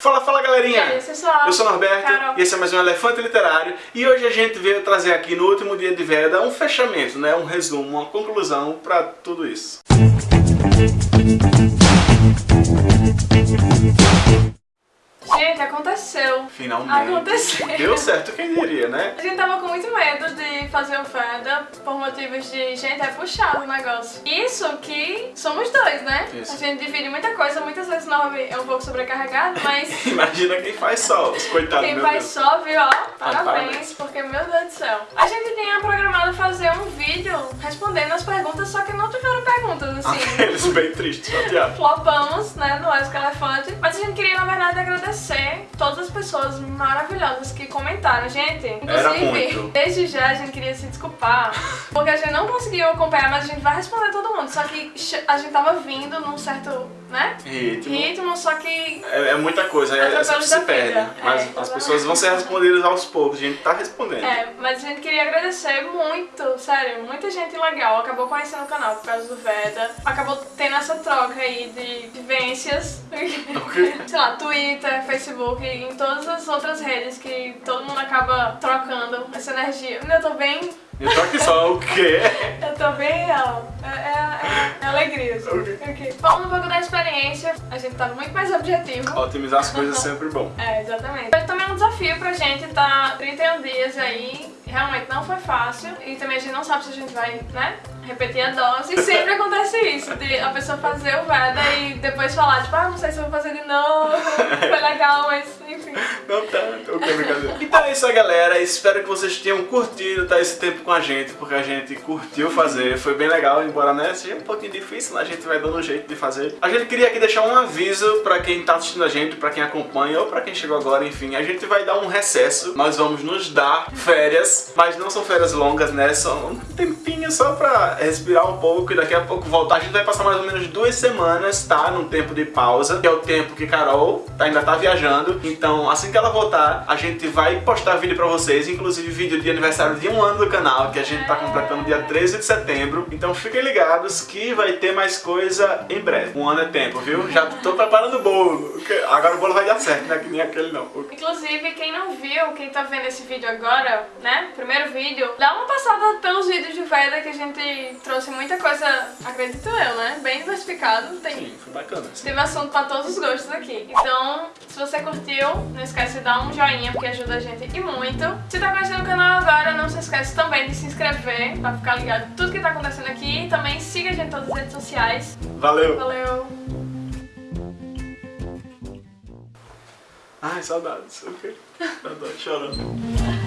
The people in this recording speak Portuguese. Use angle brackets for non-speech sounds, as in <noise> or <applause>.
Fala, fala galerinha! E aí, pessoal? Eu sou o Norberto Carol. e esse é mais um Elefante Literário e hoje a gente veio trazer aqui no último dia de Veda um fechamento, né? um resumo, uma conclusão para tudo isso. Aconteceu. Finalmente. Aconteceu. Deu certo, quem diria, né? A gente tava com muito medo de fazer o Veda por motivos de, gente, é puxado o negócio. Isso que somos dois, né? Isso. A gente divide muita coisa, muitas vezes o Norby é um pouco sobrecarregado, mas <laughs> Imagina quem faz só, os coitados, quem faz Deus. só, viu, ó, parabéns, parabéns. porque, meu Deus do céu. A gente tinha programado fazer um vídeo respondendo as perguntas, só que não tiveram perguntas, assim. <laughs> Aqueles bem tristes, chateados. flopamos, né, no Esco Elefante. Mas a gente queria, na verdade, agradecer todas as pessoas maravilhosas que comentaram. Gente, inclusive, desde já a gente queria se desculpar, porque a gente não conseguiu acompanhar, mas a gente vai responder todo mundo. Só que a gente tava vindo num certo, né, Ritmo. ritmo, só que É, é muita coisa, é, Atropelo sempre se perde. Mas É, as pessoas vão ser respondidas aos poucos, a gente tá respondendo. É, mas a gente queria agradecer muito, sério, muita gente legal acabou conhecendo o canal por causa do Veda, acabou troca aí de vivências, <laughs> sei lá, Twitter, Facebook, em todas as outras redes que todo mundo acaba trocando essa energia. Eu tô bem, Eu tô aqui só o quê? <laughs> eu tô bem, ó, é, é, é alegria, assim. Ok. Ok. Falando um pouco da experiência, a gente tá muito mais objetivo. Otimizar as coisas é sempre bom. É, exatamente. Mas também é um desafio pra gente tá 31 dias aí, realmente não foi fácil. E também a gente não sabe se a gente vai, né, repetir a dose. E sempre acontece <laughs> isso, de a pessoa fazer o Veda e depois falar, tipo, ah, não sei se eu vou fazer de novo, <laughs> foi legal, mas. Não tanto, brincadeira. Então é isso aí, galera. Espero que vocês tenham curtido tá, esse tempo com a gente, porque a gente curtiu fazer. Foi bem legal, embora né, seja um pouquinho difícil, né, a gente vai dando um jeito de fazer. A gente queria aqui deixar um aviso pra quem tá assistindo a gente, pra quem acompanha ou pra quem chegou agora, enfim. A gente vai dar um recesso, nós vamos nos dar férias, mas não são férias longas, né? São um tempinho só pra respirar um pouco e daqui a pouco voltar. A gente vai passar mais ou menos duas semanas, tá? Num tempo de pausa, que é o tempo que Carol ainda tá viajando. Então, assim que ela voltar, a gente vai postar vídeo pra vocês, inclusive vídeo de aniversário de um ano do canal, que a gente tá completando dia 13 de setembro. Então fiquem ligados que vai ter mais coisa em breve. Um ano é tempo, viu? Já tô preparando o bolo. Agora o bolo vai dar certo, né? Que nem aquele não. Inclusive, quem não viu, quem tá vendo esse vídeo agora, né, primeiro vídeo, dá uma passada pelos vídeos de Veda que a gente trouxe muita coisa, acredito eu, né, bem diversificado. Tem Sim, foi bacana. Teve assunto pra todos os gostos aqui. Então, se você curtiu, não esquece de dar um joinha, porque ajuda a gente e muito. Se tá conhecendo o canal agora, não se esquece também de se inscrever, pra ficar ligado em tudo que tá acontecendo aqui. E também siga a gente em todas as redes sociais. Valeu! Valeu! Ai, saudades. Ok. Tô chorando.